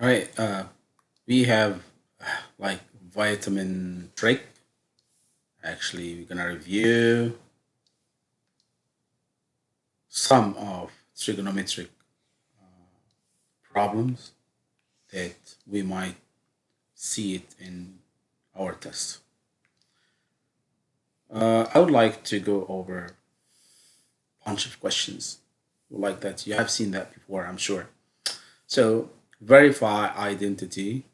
All right, uh, we have like vitamin trick. Actually, we're gonna review some of trigonometric uh, problems that we might see it in our test. Uh, I would like to go over a bunch of questions like that. You have seen that before, I'm sure. So verify identity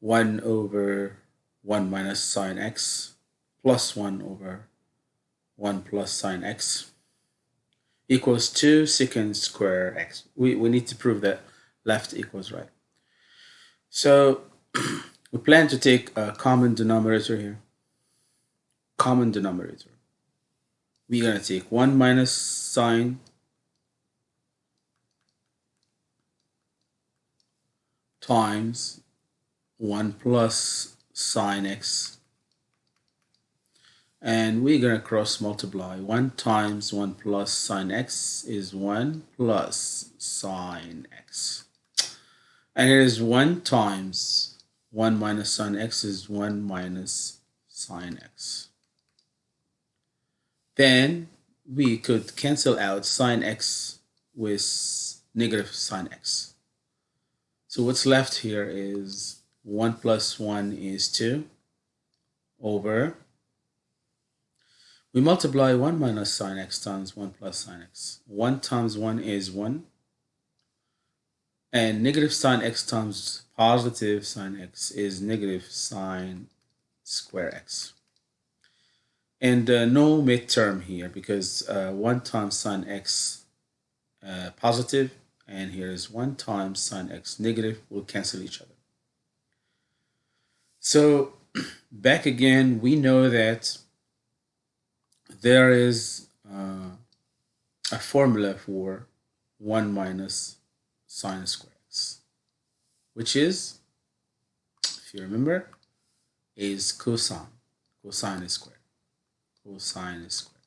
1 over 1 minus sine x plus 1 over 1 plus sine x equals 2 secant square x. We, we need to prove that left equals right. So we plan to take a common denominator here. Common denominator. We're going to take 1 minus sine times 1 plus sine x. And we're going to cross multiply. 1 times 1 plus sine x is 1 plus sine x. And it is 1 times 1 minus sine x is 1 minus sine x. Then we could cancel out sine x with negative sine x so what's left here is 1 plus 1 is 2 over we multiply 1 minus sine x times 1 plus sine x. 1 times 1 is 1 and negative sine x times positive sine x is negative sine square x. And uh, no midterm here because uh, 1 times sine x uh, positive and here is 1 times sine x negative will cancel each other. So back again, we know that there is uh, a formula for 1 minus sine square x, which is, if you remember, is cosine. Cosine is squared. Cosine is squared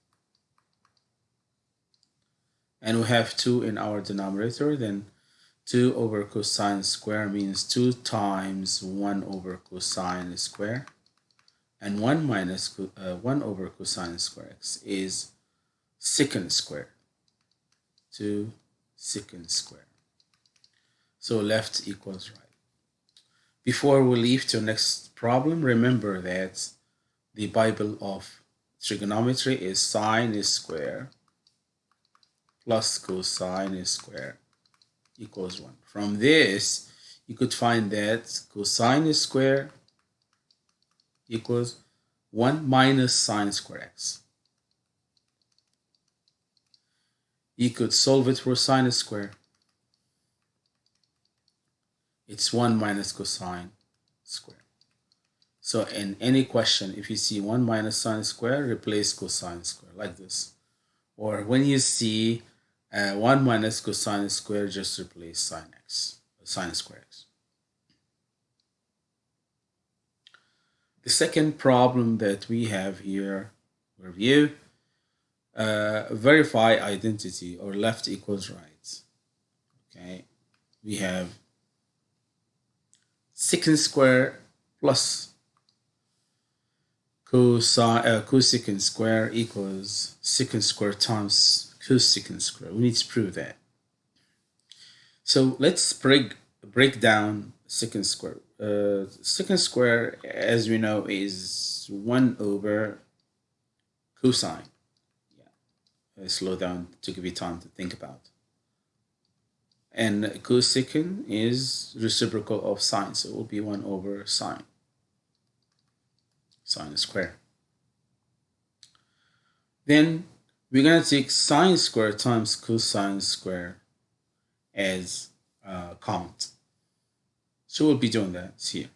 and we have 2 in our denominator then 2 over cosine square means 2 times 1 over cosine square. And 1 minus uh, 1 over cosine square x is secant square 2 secant square. So left equals right. Before we leave to next problem remember that the bible of trigonometry is sine is square plus cosine square equals 1. From this, you could find that cosine square equals 1 minus sine square x. You could solve it for sine square. It's 1 minus cosine square. So in any question, if you see 1 minus sine square, replace cosine square like this. Or when you see uh, 1 minus cosine square just replace sine x, sine square x. The second problem that we have here, review, uh, verify identity or left equals right. Okay, we have secant square plus cosine, uh, cosecant square equals secant square times cosecant square. We need to prove that. So let's break break down secant square. Uh, secant square, as we know, is 1 over cosine. Yeah. Uh, slow down to give you time to think about. And cosecant is reciprocal of sine, so it will be 1 over sine. Sine square. Then we're going to take sine square times cosine square as uh, count. So we'll be doing that here.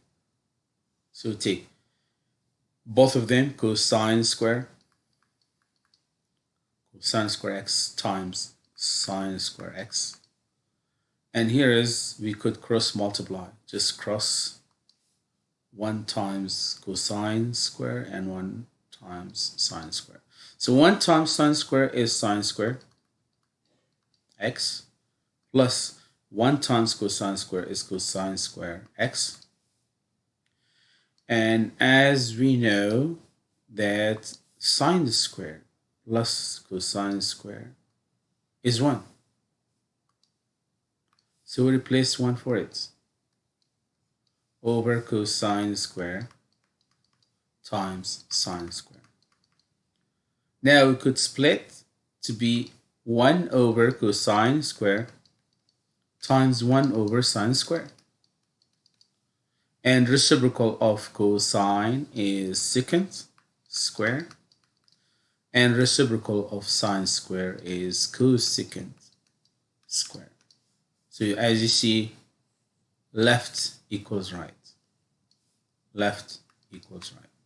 So take both of them, cosine square, cosine square x times sine square x. And here is, we could cross multiply, just cross 1 times cosine square and 1 times sine square. So 1 times sine square is sine square x plus 1 times cosine square is cosine square x. And as we know that sine square plus cosine square is 1. So we replace 1 for it over cosine square times sine square. Now we could split to be 1 over cosine square times 1 over sine square. And reciprocal of cosine is secant square. And reciprocal of sine square is cosecant square. So as you see, left equals right. Left equals right.